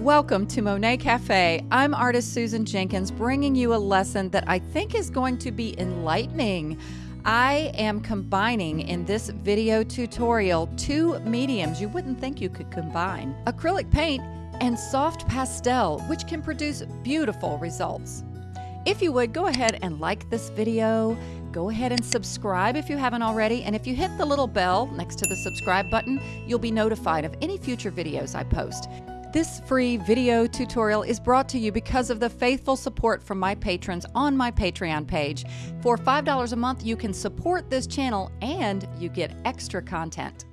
Welcome to Monet Cafe. I'm artist Susan Jenkins bringing you a lesson that I think is going to be enlightening. I am combining in this video tutorial two mediums you wouldn't think you could combine acrylic paint and soft pastel, which can produce beautiful results. If you would, go ahead and like this video. Go ahead and subscribe if you haven't already. And if you hit the little bell next to the subscribe button, you'll be notified of any future videos I post. This free video tutorial is brought to you because of the faithful support from my patrons on my Patreon page. For $5 a month, you can support this channel and you get extra content.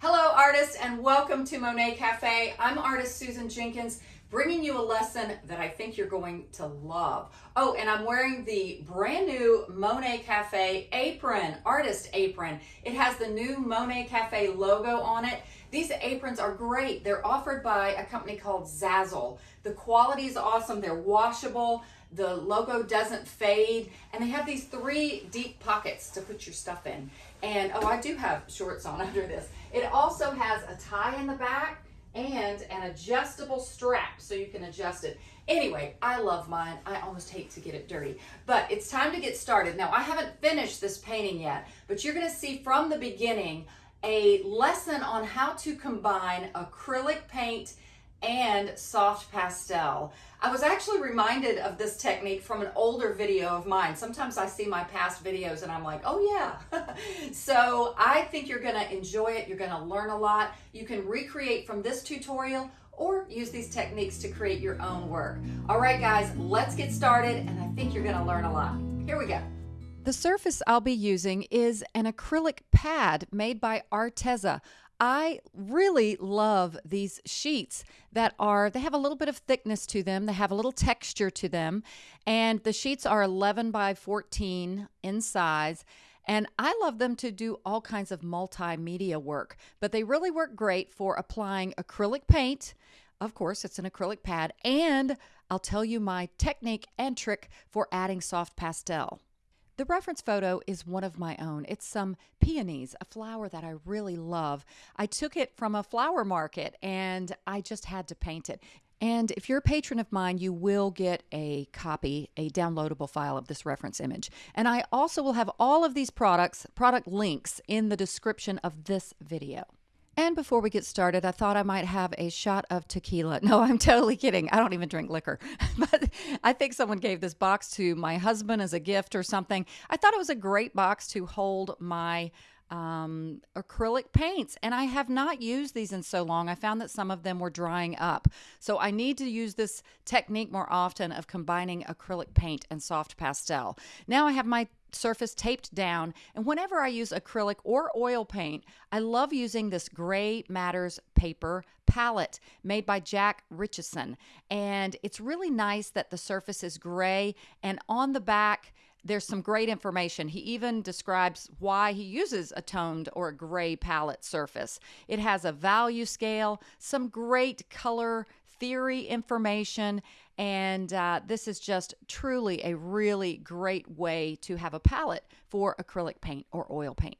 Hello, artists, and welcome to Monet Cafe. I'm artist Susan Jenkins bringing you a lesson that I think you're going to love. Oh, and I'm wearing the brand new Monet Cafe apron, artist apron. It has the new Monet Cafe logo on it. These aprons are great. They're offered by a company called Zazzle. The quality is awesome. They're washable. The logo doesn't fade. And they have these three deep pockets to put your stuff in. And, oh, I do have shorts on under this. It also has a tie in the back and an adjustable strap so you can adjust it. Anyway, I love mine. I almost hate to get it dirty, but it's time to get started. Now, I haven't finished this painting yet, but you're gonna see from the beginning a lesson on how to combine acrylic paint and soft pastel. I was actually reminded of this technique from an older video of mine. Sometimes I see my past videos and I'm like, oh yeah. so I think you're gonna enjoy it. You're gonna learn a lot. You can recreate from this tutorial or use these techniques to create your own work. All right, guys, let's get started and I think you're gonna learn a lot. Here we go. The surface I'll be using is an acrylic pad made by Arteza. I really love these sheets that are, they have a little bit of thickness to them. They have a little texture to them. And the sheets are 11 by 14 in size. And I love them to do all kinds of multimedia work, but they really work great for applying acrylic paint. Of course, it's an acrylic pad. And I'll tell you my technique and trick for adding soft pastel. The reference photo is one of my own. It's some peonies, a flower that I really love. I took it from a flower market and I just had to paint it. And if you're a patron of mine, you will get a copy, a downloadable file of this reference image. And I also will have all of these products, product links in the description of this video. And before we get started, I thought I might have a shot of tequila. No, I'm totally kidding. I don't even drink liquor. but I think someone gave this box to my husband as a gift or something. I thought it was a great box to hold my um, acrylic paints, and I have not used these in so long. I found that some of them were drying up. So I need to use this technique more often of combining acrylic paint and soft pastel. Now I have my surface taped down. And whenever I use acrylic or oil paint, I love using this Gray Matters paper palette made by Jack Richeson. And it's really nice that the surface is gray and on the back, there's some great information. He even describes why he uses a toned or a gray palette surface. It has a value scale, some great color theory information, and uh, this is just truly a really great way to have a palette for acrylic paint or oil paint.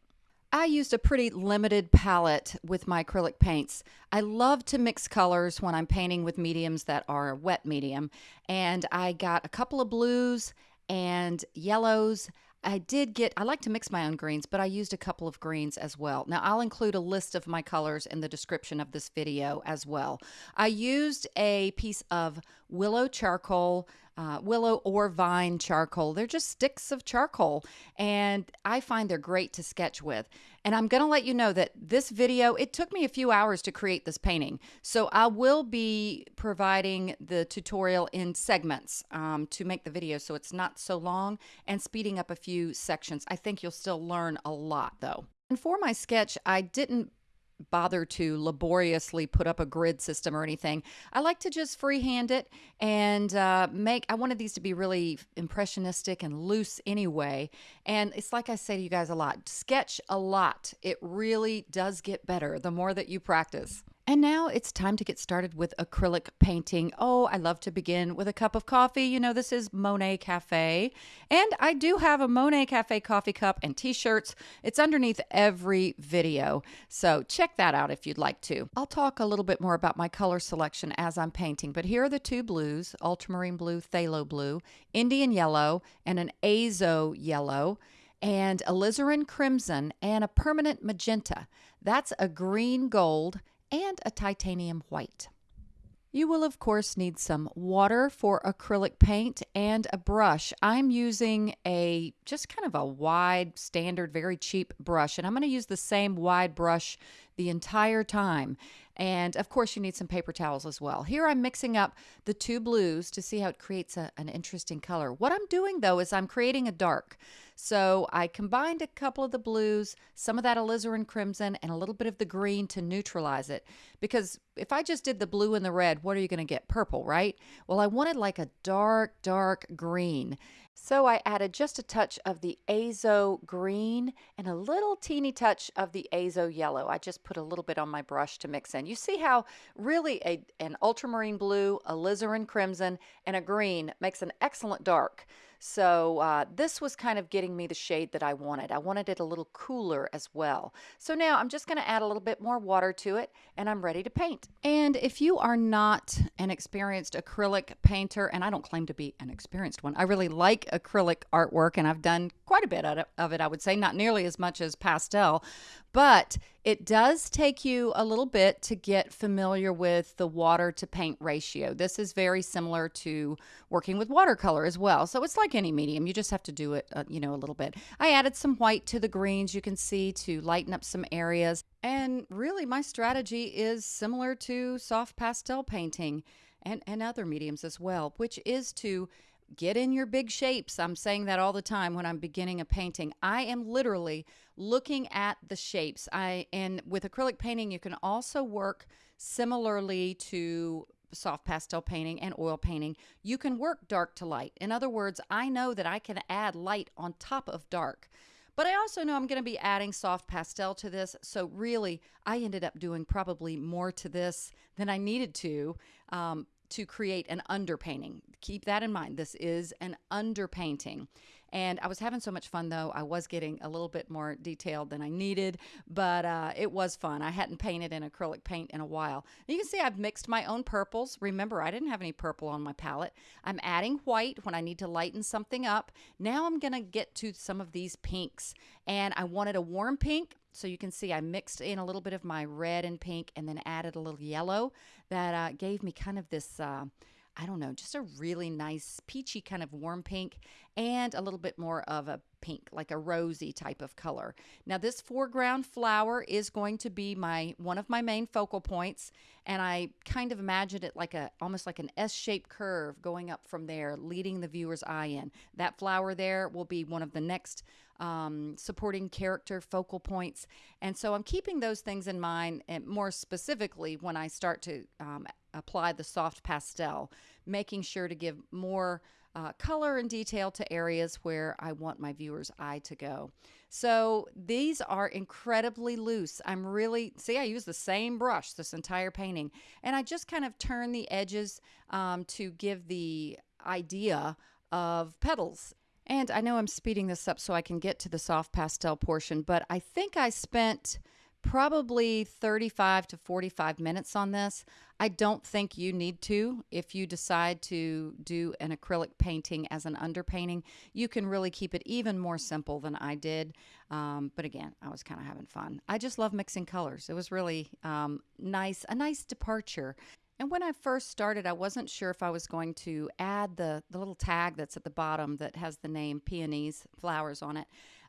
I used a pretty limited palette with my acrylic paints. I love to mix colors when I'm painting with mediums that are a wet medium. And I got a couple of blues and yellows. I did get, I like to mix my own greens, but I used a couple of greens as well. Now, I'll include a list of my colors in the description of this video as well. I used a piece of willow charcoal uh, willow or vine charcoal. They're just sticks of charcoal, and I find they're great to sketch with. And I'm going to let you know that this video, it took me a few hours to create this painting. So I will be providing the tutorial in segments um, to make the video so it's not so long and speeding up a few sections. I think you'll still learn a lot though. And for my sketch, I didn't bother to laboriously put up a grid system or anything. I like to just freehand it and uh, make, I wanted these to be really impressionistic and loose anyway. And it's like I say to you guys a lot, sketch a lot. It really does get better the more that you practice. And now it's time to get started with acrylic painting. Oh, I love to begin with a cup of coffee. You know, this is Monet Cafe. And I do have a Monet Cafe coffee cup and t shirts. It's underneath every video. So check that out if you'd like to. I'll talk a little bit more about my color selection as I'm painting, but here are the two blues ultramarine blue, phthalo blue, Indian yellow, and an azo yellow and alizarin crimson and a permanent magenta. That's a green gold and a titanium white. You will of course need some water for acrylic paint and a brush. I'm using a just kind of a wide standard very cheap brush and I'm going to use the same wide brush the entire time. And of course, you need some paper towels as well. Here I'm mixing up the two blues to see how it creates a, an interesting color. What I'm doing though is I'm creating a dark. So I combined a couple of the blues, some of that alizarin crimson, and a little bit of the green to neutralize it. Because if I just did the blue and the red, what are you going to get? Purple, right? Well, I wanted like a dark, dark green. So I added just a touch of the azo green and a little teeny touch of the azo yellow. I just put a little bit on my brush to mix in. You see how really a, an ultramarine blue, alizarin crimson, and a green makes an excellent dark. So uh, this was kind of getting me the shade that I wanted. I wanted it a little cooler as well. So now I'm just going to add a little bit more water to it and I'm ready to paint. And if you are not an experienced acrylic painter, and I don't claim to be an experienced one, I really like acrylic artwork and I've done quite a bit of it, I would say, not nearly as much as pastel, but it does take you a little bit to get familiar with the water to paint ratio. This is very similar to working with watercolor as well. So it's like any medium, you just have to do it, uh, you know, a little bit. I added some white to the greens, you can see, to lighten up some areas. And really, my strategy is similar to soft pastel painting and, and other mediums as well, which is to get in your big shapes. I'm saying that all the time when I'm beginning a painting. I am literally looking at the shapes. I and with acrylic painting you can also work similarly to soft pastel painting and oil painting. You can work dark to light. In other words, I know that I can add light on top of dark. But I also know I'm going to be adding soft pastel to this. So really, I ended up doing probably more to this than I needed to. Um, to create an underpainting. Keep that in mind. This is an underpainting. And I was having so much fun though. I was getting a little bit more detailed than I needed, but uh, it was fun. I hadn't painted in acrylic paint in a while. You can see I've mixed my own purples. Remember, I didn't have any purple on my palette. I'm adding white when I need to lighten something up. Now I'm going to get to some of these pinks. And I wanted a warm pink so you can see I mixed in a little bit of my red and pink and then added a little yellow that uh, gave me kind of this, uh, I don't know, just a really nice peachy kind of warm pink and a little bit more of a pink, like a rosy type of color. Now this foreground flower is going to be my one of my main focal points and I kind of imagined it like a almost like an S-shaped curve going up from there, leading the viewer's eye in. That flower there will be one of the next um, supporting character focal points. And so I'm keeping those things in mind, and more specifically when I start to um, apply the soft pastel, making sure to give more uh, color and detail to areas where I want my viewer's eye to go. So these are incredibly loose. I'm really, see, I use the same brush this entire painting, and I just kind of turn the edges um, to give the idea of petals and I know I'm speeding this up so I can get to the soft pastel portion, but I think I spent probably 35 to 45 minutes on this. I don't think you need to. If you decide to do an acrylic painting as an underpainting, you can really keep it even more simple than I did. Um, but again, I was kind of having fun. I just love mixing colors. It was really um, nice, a nice departure and when I first started, I wasn't sure if I was going to add the, the little tag that's at the bottom that has the name peonies flowers on it.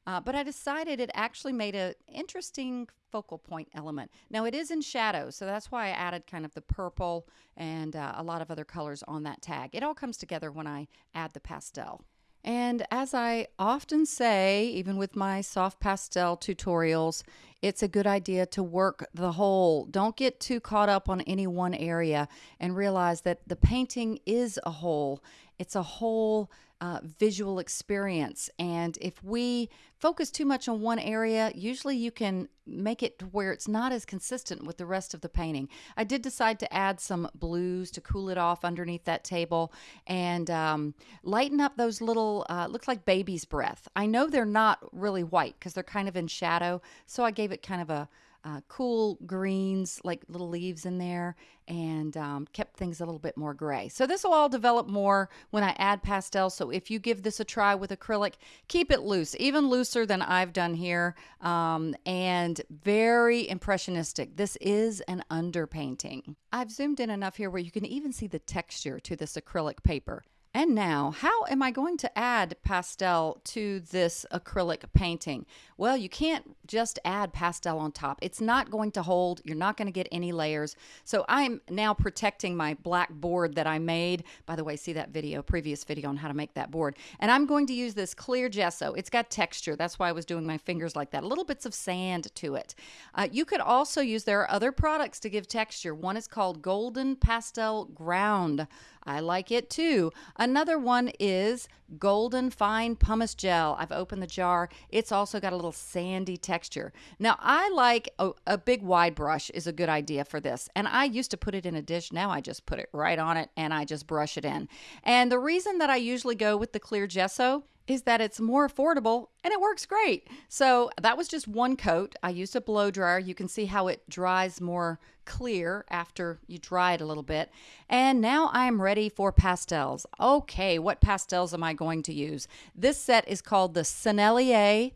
Uh, but I decided it actually made an interesting focal point element. Now it is in shadow, so that's why I added kind of the purple and uh, a lot of other colors on that tag. It all comes together when I add the pastel. And as I often say, even with my soft pastel tutorials, it's a good idea to work the whole. Don't get too caught up on any one area and realize that the painting is a whole. It's a whole uh, visual experience. And if we focus too much on one area, usually you can make it where it's not as consistent with the rest of the painting. I did decide to add some blues to cool it off underneath that table and um, lighten up those little, uh, looks like baby's breath. I know they're not really white because they're kind of in shadow, so I gave it kind of a uh, cool greens, like little leaves in there, and um, kept things a little bit more gray. So this will all develop more when I add pastel. So if you give this a try with acrylic, keep it loose, even looser than I've done here, um, and very impressionistic. This is an underpainting. I've zoomed in enough here where you can even see the texture to this acrylic paper. And now, how am I going to add pastel to this acrylic painting? Well, you can't just add pastel on top. It's not going to hold. You're not going to get any layers. So I'm now protecting my black board that I made. By the way, see that video, previous video on how to make that board. And I'm going to use this clear gesso. It's got texture. That's why I was doing my fingers like that. Little bits of sand to it. Uh, you could also use, there are other products to give texture. One is called Golden Pastel Ground. I like it too. Another one is Golden Fine Pumice Gel. I've opened the jar. It's also got a little sandy texture. Now, I like a, a, big wide brush is a good idea for this. And I used to put it in a dish. Now I just put it right on it and I just brush it in. And the reason that I usually go with the clear gesso is that it's more affordable and it works great. So that was just one coat. I used a blow dryer. You can see how it dries more clear after you dry it a little bit. And now I'm ready for pastels. Okay, what pastels am I going to use? This set is called the Sennelier.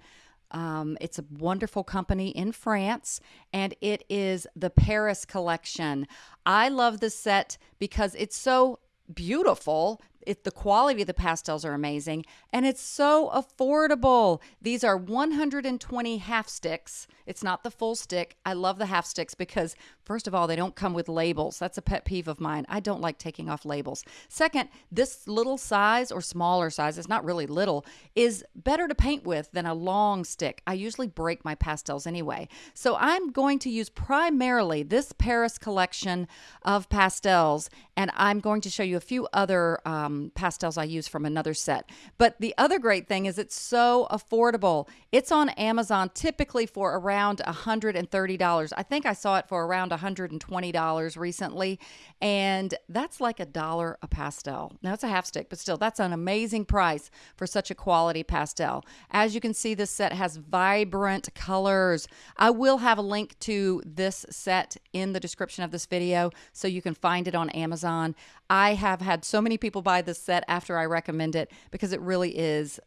Um, it's a wonderful company in France, and it is the Paris collection. I love this set because it's so beautiful it, the quality of the pastels are amazing and it's so affordable. These are 120 half sticks. It's not the full stick. I love the half sticks because, first of all, they don't come with labels. That's a pet peeve of mine. I don't like taking off labels. Second, this little size or smaller size, it's not really little, is better to paint with than a long stick. I usually break my pastels anyway. So I'm going to use primarily this Paris collection of pastels and I'm going to show you a few other. Um, um, pastels I use from another set. But the other great thing is it's so affordable. It's on Amazon typically for around $130. I think I saw it for around $120 recently, and that's like a dollar a pastel. Now it's a half stick, but still, that's an amazing price for such a quality pastel. As you can see, this set has vibrant colors. I will have a link to this set in the description of this video so you can find it on Amazon. I have had so many people buy this set after I recommend it because it really is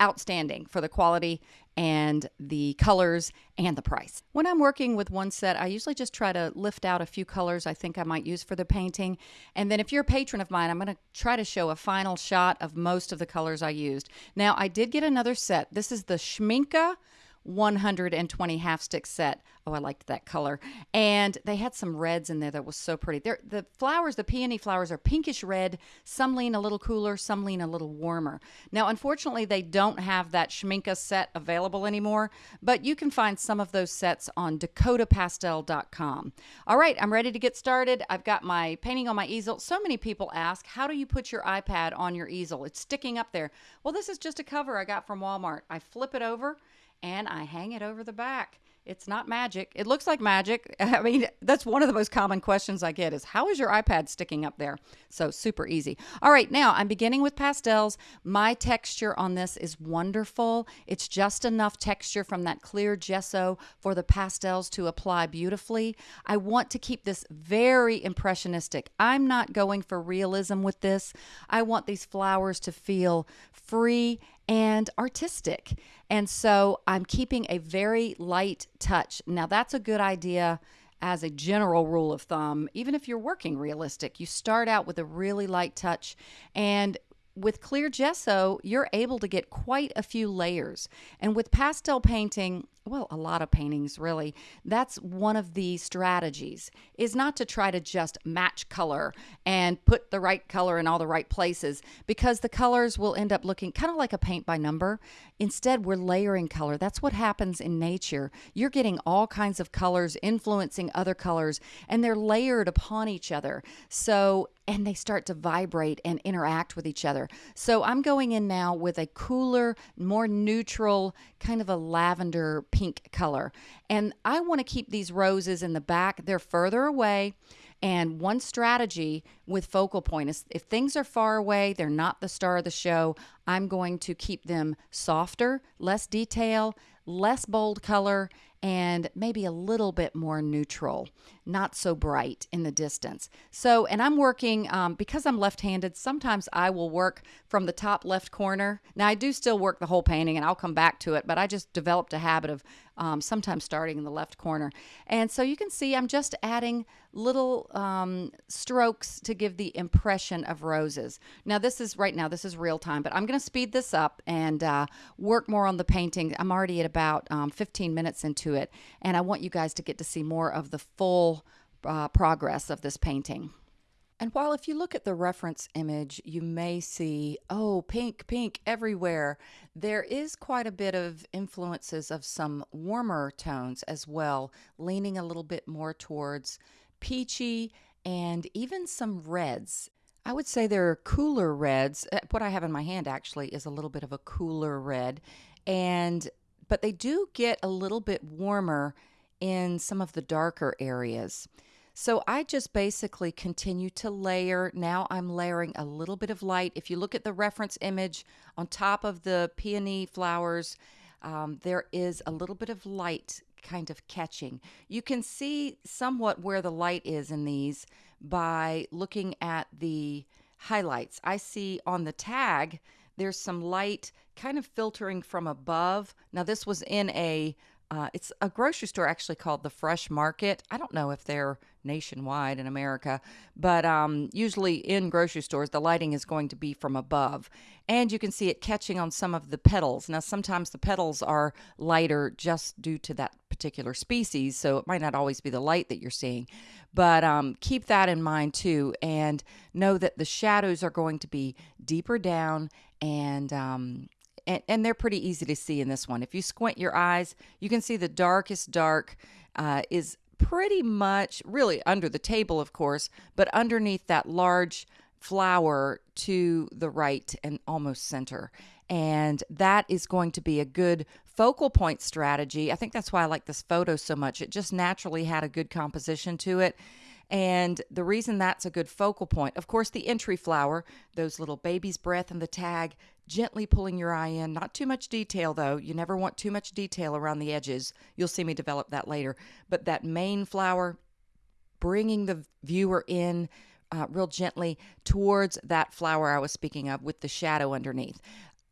outstanding for the quality and the colors and the price. When I'm working with one set, I usually just try to lift out a few colors I think I might use for the painting. And then if you're a patron of mine, I'm going to try to show a final shot of most of the colors I used. Now, I did get another set. This is the Schmincke 120 half stick set. Oh, I liked that color. And they had some reds in there that was so pretty. They're, the flowers, the peony flowers, are pinkish red. Some lean a little cooler, some lean a little warmer. Now, unfortunately, they don't have that Schmincke set available anymore, but you can find some of those sets on dakotapastel.com. All right, I'm ready to get started. I've got my painting on my easel. So many people ask, how do you put your iPad on your easel? It's sticking up there. Well, this is just a cover I got from Walmart. I flip it over and I hang it over the back. It's not magic. It looks like magic. I mean, that's one of the most common questions I get is how is your iPad sticking up there? So super easy. All right, now I'm beginning with pastels. My texture on this is wonderful. It's just enough texture from that clear gesso for the pastels to apply beautifully. I want to keep this very impressionistic. I'm not going for realism with this. I want these flowers to feel free and artistic. And so I'm keeping a very light touch. Now, that's a good idea as a general rule of thumb. Even if you're working realistic, you start out with a really light touch. And with clear gesso, you're able to get quite a few layers. And with pastel painting, well, a lot of paintings really. That's one of the strategies is not to try to just match color and put the right color in all the right places because the colors will end up looking kind of like a paint by number. Instead, we're layering color. That's what happens in nature. You're getting all kinds of colors influencing other colors and they're layered upon each other. So and they start to vibrate and interact with each other. So I'm going in now with a cooler, more neutral, kind of a lavender pink color. And I want to keep these roses in the back, they're further away. And one strategy with focal point is if things are far away, they're not the star of the show, I'm going to keep them softer, less detail, less bold color, and maybe a little bit more neutral, not so bright in the distance. So, and I'm working um, because I'm left handed, sometimes I will work from the top left corner. Now, I do still work the whole painting and I'll come back to it, but I just developed a habit of um, sometimes starting in the left corner. And so you can see I'm just adding little um, strokes to give the impression of roses. Now, this is right now, this is real time, but I'm going to speed this up and uh, work more on the painting. I'm already at about um, 15 minutes into it, and I want you guys to get to see more of the full uh, progress of this painting. And while if you look at the reference image, you may see, oh, pink, pink everywhere, there is quite a bit of influences of some warmer tones as well, leaning a little bit more towards peachy and even some reds. I would say there are cooler reds. Uh, what I have in my hand actually is a little bit of a cooler red, and but they do get a little bit warmer in some of the darker areas. So I just basically continue to layer. Now I'm layering a little bit of light. If you look at the reference image on top of the peony flowers, um, there is a little bit of light kind of catching. You can see somewhat where the light is in these by looking at the highlights. I see on the tag, there's some light kind of filtering from above. Now, this was in a uh, it's a grocery store actually called the Fresh Market. I don't know if they're nationwide in America, but um, usually in grocery stores, the lighting is going to be from above. And you can see it catching on some of the petals. Now, sometimes the petals are lighter just due to that particular species, so it might not always be the light that you're seeing. But um, keep that in mind too, and know that the shadows are going to be deeper down and um, and, and they're pretty easy to see in this one. If you squint your eyes, you can see the darkest dark uh, is pretty much really under the table, of course, but underneath that large flower to the right and almost center. And that is going to be a good focal point strategy. I think that's why I like this photo so much. It just naturally had a good composition to it. And the reason that's a good focal point, of course, the entry flower, those little baby's breath and the tag, gently pulling your eye in. Not too much detail, though. You never want too much detail around the edges. You'll see me develop that later. But that main flower, bringing the viewer in uh, real gently towards that flower I was speaking of with the shadow underneath.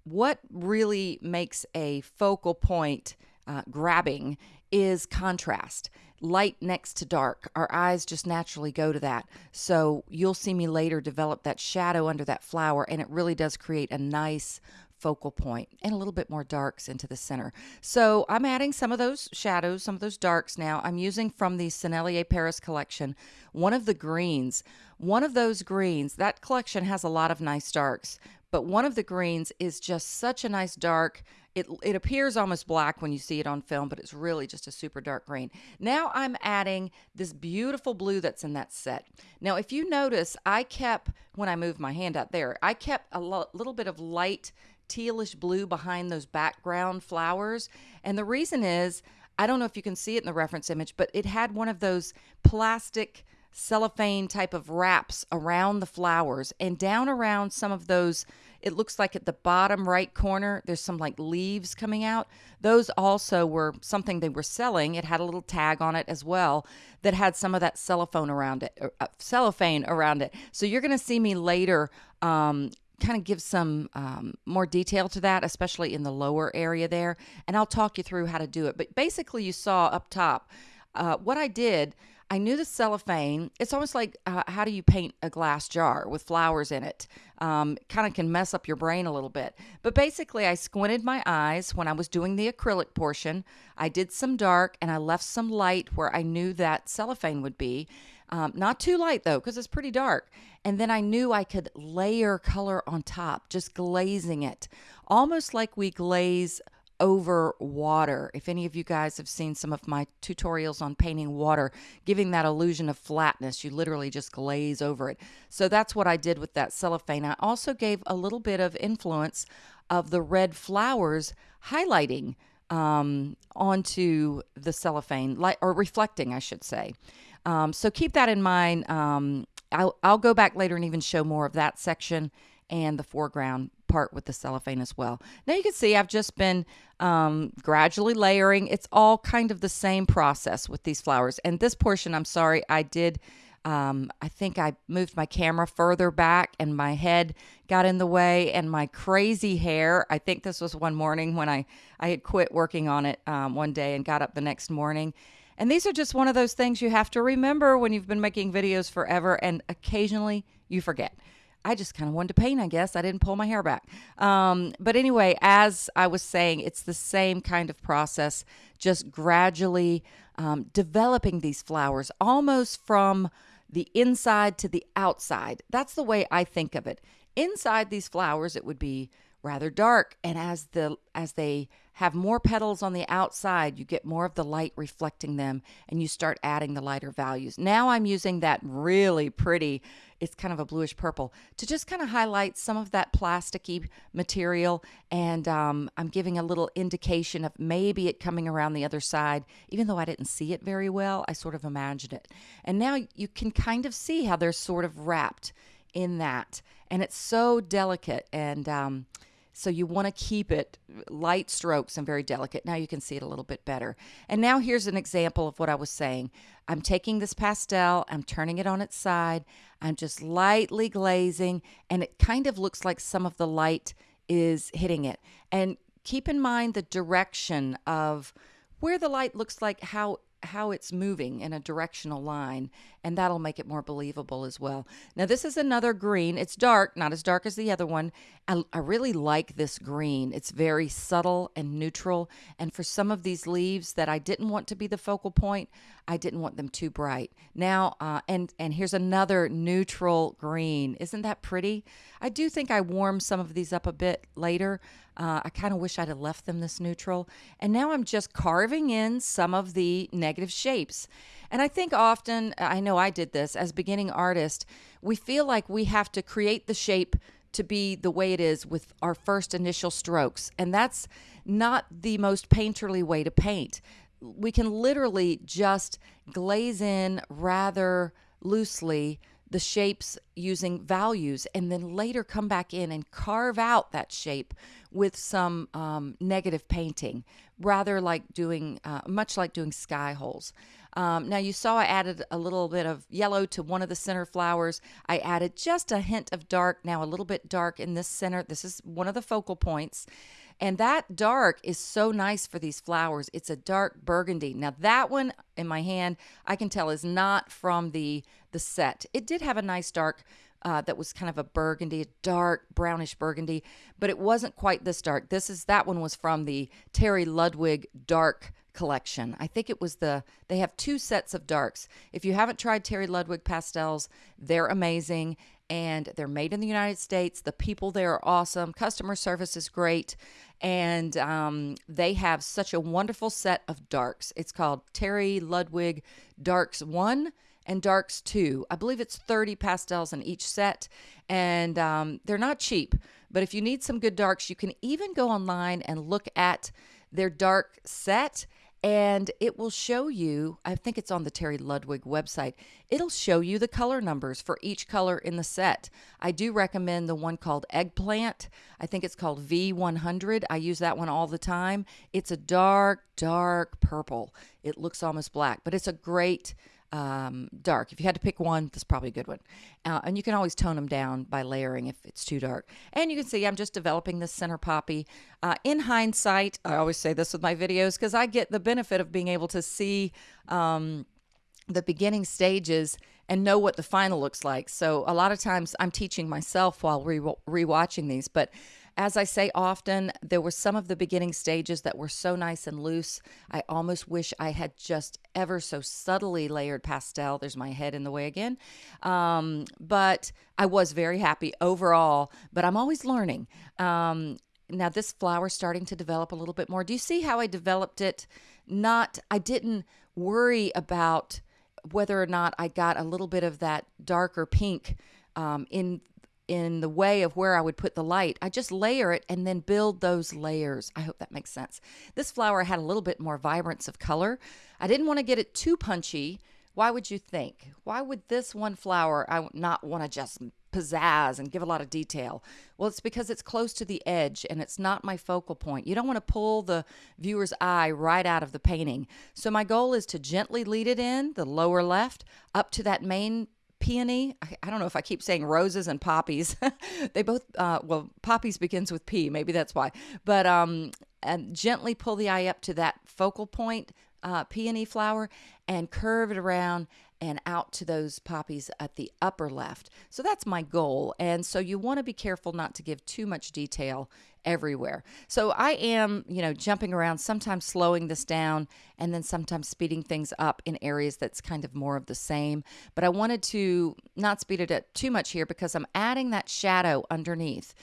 What really makes a focal point uh, grabbing is contrast light next to dark. Our eyes just naturally go to that. So you'll see me later develop that shadow under that flower, and it really does create a nice focal point and a little bit more darks into the center. So I'm adding some of those shadows, some of those darks now. I'm using from the Sennelier Paris collection, one of the greens. One of those greens, that collection has a lot of nice darks, but one of the greens is just such a nice dark it, it appears almost black when you see it on film, but it's really just a super dark green. Now I'm adding this beautiful blue that's in that set. Now, if you notice, I kept, when I moved my hand out there, I kept a little bit of light tealish blue behind those background flowers. And the reason is, I don't know if you can see it in the reference image, but it had one of those plastic cellophane type of wraps around the flowers. And down around some of those it looks like at the bottom right corner there's some like leaves coming out. Those also were something they were selling. It had a little tag on it as well that had some of that cellophane around it uh, cellophane around it. So you're going to see me later um, kind of give some um, more detail to that, especially in the lower area there. And I'll talk you through how to do it. But basically, you saw up top uh, what I did. I knew the cellophane. It's almost like uh, how do you paint a glass jar with flowers in it? Um, kind of can mess up your brain a little bit. But basically, I squinted my eyes when I was doing the acrylic portion. I did some dark and I left some light where I knew that cellophane would be. Um, not too light though, because it's pretty dark. And then I knew I could layer color on top, just glazing it, almost like we glaze over water. If any of you guys have seen some of my tutorials on painting water, giving that illusion of flatness, you literally just glaze over it. So that's what I did with that cellophane. I also gave a little bit of influence of the red flowers highlighting um, onto the cellophane, like or reflecting, I should say. Um, so keep that in mind. Um, I'll, I'll go back later and even show more of that section and the foreground part with the cellophane as well. Now you can see I've just been um, gradually layering. It's all kind of the same process with these flowers. And this portion, I'm sorry, I did, um, I think I moved my camera further back and my head got in the way and my crazy hair. I think this was one morning when I, I had quit working on it um, one day and got up the next morning and these are just one of those things you have to remember when you've been making videos forever and occasionally you forget. I just kind of wanted to paint, I guess. I didn't pull my hair back. Um, but anyway, as I was saying, it's the same kind of process, just gradually um, developing these flowers almost from the inside to the outside. That's the way I think of it. Inside these flowers, it would be rather dark. And as the as they have more petals on the outside you get more of the light reflecting them and you start adding the lighter values. Now i'm using that really pretty it's kind of a bluish purple to just kind of highlight some of that plasticky material. And um, i'm giving a little indication of maybe it coming around the other side. Even though i didn't see it very well i sort of imagined it. And now you can kind of see how they're sort of wrapped in that. And it's so delicate. And um, so you want to keep it light strokes and very delicate. Now you can see it a little bit better. And now here's an example of what I was saying. I'm taking this pastel, I'm turning it on its side, I'm just lightly glazing, and it kind of looks like some of the light is hitting it. And keep in mind the direction of where the light looks like how how it's moving in a directional line and that'll make it more believable as well. Now this is another green. It's dark, not as dark as the other one. I, I, really like this green. It's very subtle and neutral and for some of these leaves that I didn't want to be the focal point, I didn't want them too bright. Now uh, and and here's another neutral green. Isn't that pretty? I do think I warmed some of these up a bit later. Uh, I kind of wish I'd have left them this neutral. And now I'm just carving in some of the negative shapes. And I think often, I know I did this as beginning artist, we feel like we have to create the shape to be the way it is with our first initial strokes. And that's not the most painterly way to paint. We can literally just glaze in rather loosely the shapes using values and then later come back in and carve out that shape with some um, negative painting, rather like doing, uh, much like doing sky holes. Um, now you saw I added a little bit of yellow to one of the center flowers. I added just a hint of dark, now a little bit dark in this center. This is one of the focal points. And that dark is so nice for these flowers. It's a dark burgundy. Now that one in my hand, I can tell is not from the, the set. It did have a nice dark uh, that was kind of a burgundy, a dark brownish burgundy, but it wasn't quite this dark. This is that one was from the Terry Ludwig dark collection. I think it was the they have two sets of darks. If you haven't tried Terry Ludwig pastels, they're amazing and they're made in the United States. The people there are awesome. Customer service is great. And um, they have such a wonderful set of darks. It's called Terry Ludwig Darks 1 and Darks too. I believe it's 30 pastels in each set. And um, they're not cheap. But if you need some good darks, you can even go online and look at their dark set and it will show you, I think it's on the Terry Ludwig website, it'll show you the color numbers for each color in the set. I do recommend the one called Eggplant. I think it's called V100. I use that one all the time. It's a dark, dark purple. It looks almost black, but it's a great um, dark. If you had to pick one, that's probably a good one. Uh, and you can always tone them down by layering if it's too dark. And you can see I'm just developing this center poppy. Uh, in hindsight, I always say this with my videos because I get the benefit of being able to see um, the beginning stages and know what the final looks like. So a lot of times I'm teaching myself while re- rewatching these, but as I say often, there were some of the beginning stages that were so nice and loose. I almost wish I had just ever so subtly layered pastel. There's my head in the way again. Um, but I was very happy overall, but I'm always learning. Um, now, this flower starting to develop a little bit more. Do you see how I developed it? Not, I didn't worry about whether or not I got a little bit of that darker pink um, in in the way of where I would put the light. I just layer it and then build those layers. I hope that makes sense. This flower had a little bit more vibrance of color. I didn't want to get it too punchy. Why would you think? Why would this one flower I not want to just pizzazz and give a lot of detail? Well, it's because it's close to the edge and it's not my focal point. You don't want to pull the viewer's eye right out of the painting. So my goal is to gently lead it in the lower left up to that main peony. I, I, don't know if I keep saying roses and poppies. they both, uh, well, poppies begins with P. Maybe that's why. But um, and gently pull the eye up to that focal point uh, peony flower and curve it around and out to those poppies at the upper left. So that's my goal. And so you want to be careful not to give too much detail everywhere. So I am, you know, jumping around, sometimes slowing this down and then sometimes speeding things up in areas that's kind of more of the same. But I wanted to not speed it up too much here because I'm adding that shadow underneath.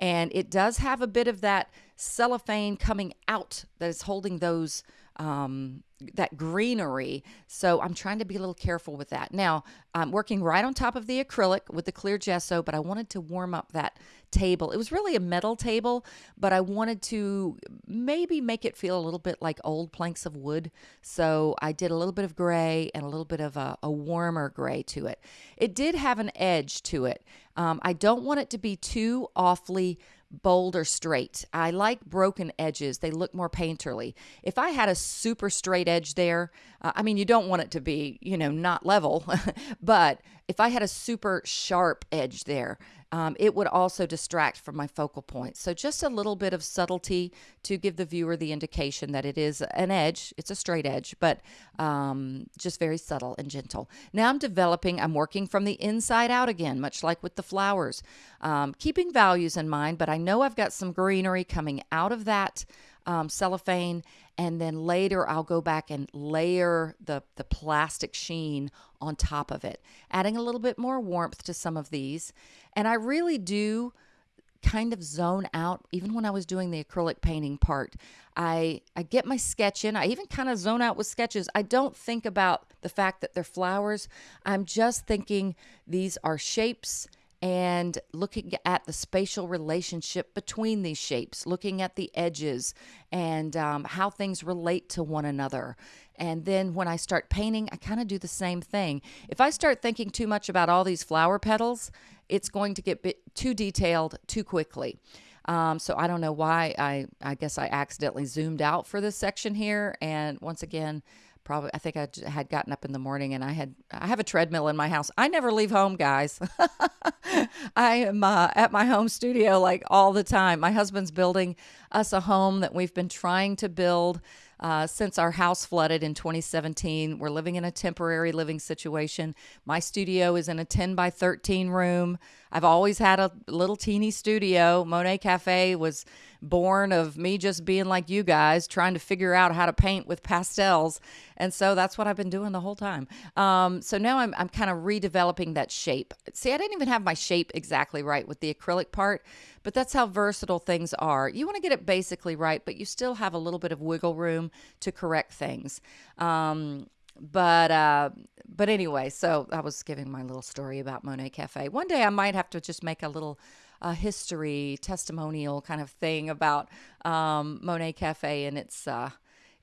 And it does have a bit of that cellophane coming out that is holding those um, that greenery. So I'm trying to be a little careful with that. Now, I'm working right on top of the acrylic with the clear gesso, but I wanted to warm up that table. It was really a metal table, but I wanted to maybe make it feel a little bit like old planks of wood. So I did a little bit of gray and a little bit of a, a warmer gray to it. It did have an edge to it. Um, I don't want it to be too awfully bold or straight. I like broken edges. They look more painterly. If I had a super straight edge there, uh, I mean, you don't want it to be, you know, not level, but if I had a super sharp edge there, um, it would also distract from my focal point. So just a little bit of subtlety to give the viewer the indication that it is an edge. It's a straight edge, but um, just very subtle and gentle. Now I'm developing, I'm working from the inside out again, much like with the flowers, um, keeping values in mind, but I know I've got some greenery coming out of that um, cellophane and then later I'll go back and layer the, the plastic sheen on top of it, adding a little bit more warmth to some of these. And I really do kind of zone out even when I was doing the acrylic painting part. I I get my sketch in. I even kind of zone out with sketches. I don't think about the fact that they're flowers. I'm just thinking these are shapes and looking at the spatial relationship between these shapes, looking at the edges and um, how things relate to one another. And then when I start painting, I kind of do the same thing. If I start thinking too much about all these flower petals, it's going to get too detailed too quickly. Um, so I don't know why I, I guess I accidentally zoomed out for this section here. And once again, probably I think I had gotten up in the morning and I had I have a treadmill in my house. I never leave home, guys. I am uh, at my home studio like all the time. My husband's building us a home that we've been trying to build uh, since our house flooded in 2017. We're living in a temporary living situation. My studio is in a 10 by 13 room. I've always had a little teeny studio. Monet Cafe was born of me just being like you guys, trying to figure out how to paint with pastels. And so that's what I've been doing the whole time. Um, so now I'm, I'm kind of redeveloping that shape. See, I didn't even have my shape exactly right with the acrylic part, but that's how versatile things are. You want to get it basically right, but you still have a little bit of wiggle room to correct things. Um, but uh, but anyway, so I was giving my little story about Monet Cafe. One day I might have to just make a little uh, history testimonial kind of thing about um, Monet Cafe and its uh,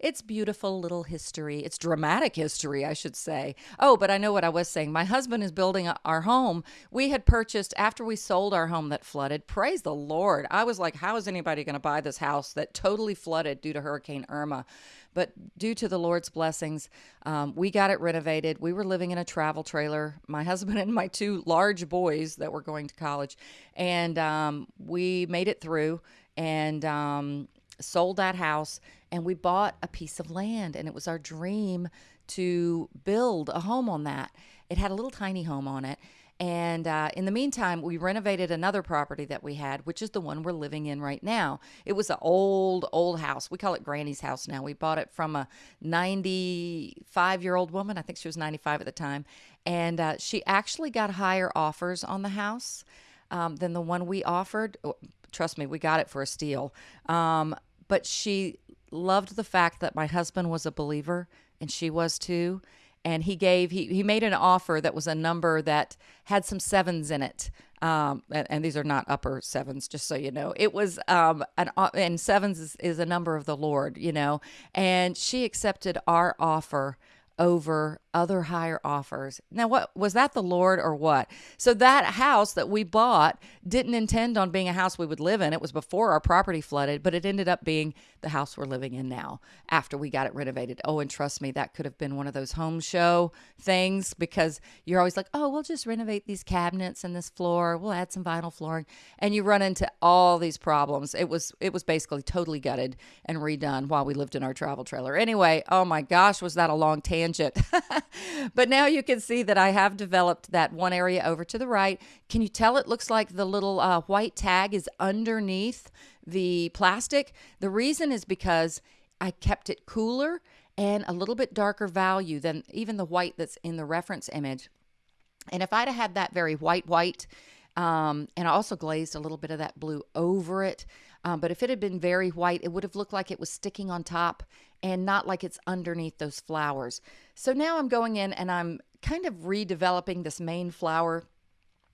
it's beautiful little history. It's dramatic history, I should say. Oh, but I know what I was saying. My husband is building our home. We had purchased after we sold our home that flooded. Praise the Lord. I was like, how is anybody going to buy this house that totally flooded due to Hurricane Irma? But due to the Lord's blessings, um, we got it renovated. We were living in a travel trailer, my husband and my two large boys that were going to college. And um, we made it through and um, sold that house and we bought a piece of land. And it was our dream to build a home on that. It had a little tiny home on it. And uh, in the meantime, we renovated another property that we had, which is the one we're living in right now. It was an old, old house. We call it Granny's house now. We bought it from a 95 year old woman. I think she was 95 at the time. And uh, she actually got higher offers on the house um, than the one we offered. Oh, trust me, we got it for a steal. Um, but she loved the fact that my husband was a believer and she was too. And he gave he, he made an offer that was a number that had some sevens in it. Um, and, and, these are not upper sevens just so you know. It was um, an and sevens is, is a number of the lord you know. And she accepted our offer over other higher offers. Now, what was that the Lord or what? So, that house that we bought didn't intend on being a house we would live in. It was before our property flooded, but it ended up being the house we're living in now after we got it renovated. Oh, and trust me, that could have been one of those home show things because you're always like, oh, we'll just renovate these cabinets and this floor. We'll add some vinyl flooring. And you run into all these problems. It was, it was basically totally gutted and redone while we lived in our travel trailer. Anyway, oh my gosh, was that a long tangent? but now you can see that I have developed that one area over to the right. Can you tell it looks like the little uh, white tag is underneath the plastic? The reason is because I kept it cooler and a little bit darker value than even the white that's in the reference image. And if I'd have had that very white, white, um, and I also glazed a little bit of that blue over it. Um, but if it had been very white, it would have looked like it was sticking on top and not like it's underneath those flowers. So now I'm going in and I'm kind of redeveloping this main flower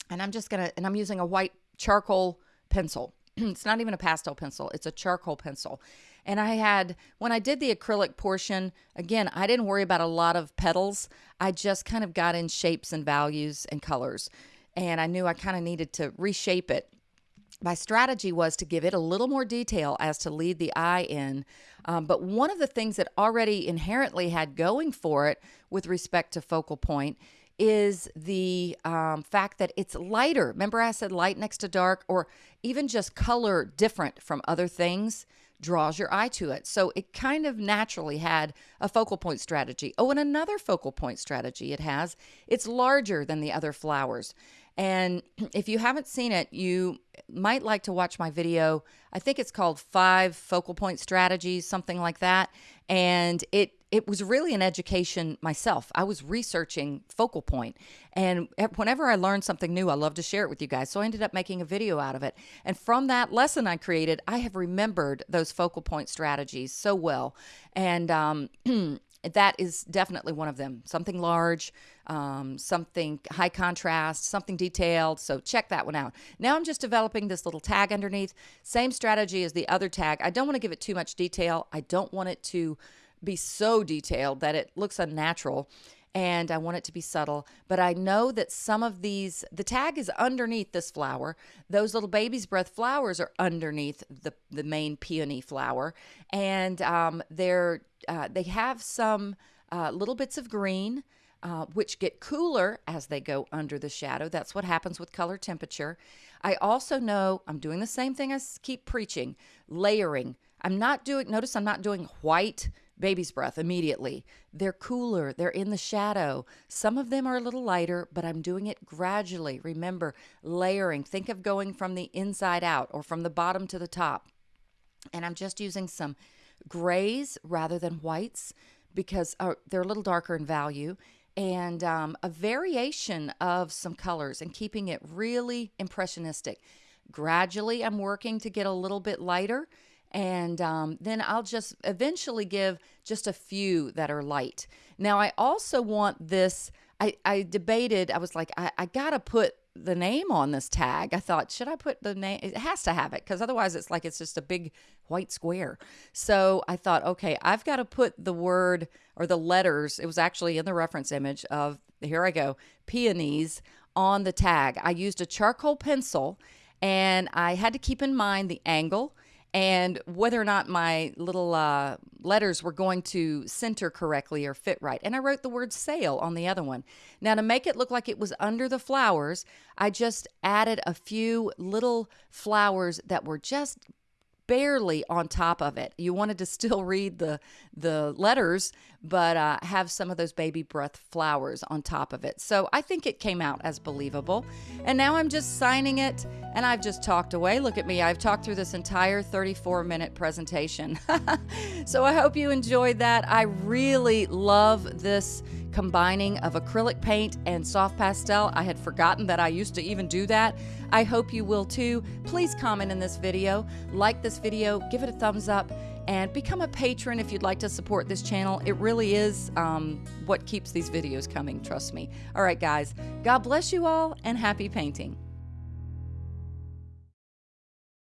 and I'm just gonna, and I'm using a white charcoal pencil. it's not even a pastel pencil, it's a charcoal pencil. And I had, when I did the acrylic portion, again, I didn't worry about a lot of petals. I just kind of got in shapes and values and colors. And I knew I kind of needed to reshape it my strategy was to give it a little more detail as to lead the eye in. Um, but one of the things that already inherently had going for it with respect to focal point is the um, fact that it's lighter. Remember, I said light next to dark, or even just color different from other things draws your eye to it. So it kind of naturally had a focal point strategy. Oh, and another focal point strategy it has it's larger than the other flowers. And if you haven't seen it, you might like to watch my video. I think it's called Five Focal Point Strategies, something like that. And it it was really an education myself. I was researching focal point, and whenever I learned something new, I love to share it with you guys. So I ended up making a video out of it. And from that lesson I created, I have remembered those focal point strategies so well. And um, that is definitely one of them. Something large, um, something high contrast, something detailed. So check that one out. Now I'm just developing this little tag underneath. Same strategy as the other tag. I don't want to give it too much detail. I don't want it to be so detailed that it looks unnatural and I want it to be subtle. But I know that some of these, the tag is underneath this flower. Those little baby's breath flowers are underneath the, the main peony flower. And um, they're, uh, they have some uh, little bits of green. Uh, which get cooler as they go under the shadow. That's what happens with color temperature. I also know I'm doing the same thing I keep preaching layering. I'm not doing, notice I'm not doing white baby's breath immediately. They're cooler, they're in the shadow. Some of them are a little lighter, but I'm doing it gradually. Remember, layering. Think of going from the inside out or from the bottom to the top. And I'm just using some grays rather than whites because uh, they're a little darker in value and um, a variation of some colors and keeping it really impressionistic. Gradually, I'm working to get a little bit lighter and um, then I'll just eventually give just a few that are light. Now, I also want this. I, I debated, I was like, I, I got to put the name on this tag. I thought, should I put the name? It has to have it because otherwise it's like it's just a big white square. So I thought, okay, I've got to put the word or the letters. It was actually in the reference image of, here I go, peonies on the tag. I used a charcoal pencil and I had to keep in mind the angle and whether or not my little uh, letters were going to center correctly or fit right. And I wrote the word sale on the other one. Now, to make it look like it was under the flowers, I just added a few little flowers that were just barely on top of it. You wanted to still read the the letters, but uh, have some of those baby breath flowers on top of it. So I think it came out as believable. And now I'm just signing it, and I've just talked away. Look at me, I've talked through this entire 34 minute presentation. so I hope you enjoyed that. I really love this combining of acrylic paint and soft pastel. I had forgotten that I used to even do that. I hope you will too. Please comment in this video, like this video, give it a thumbs up, and become a patron if you'd like to support this channel. It really is um, what keeps these videos coming, trust me. All right, guys, God bless you all and happy painting.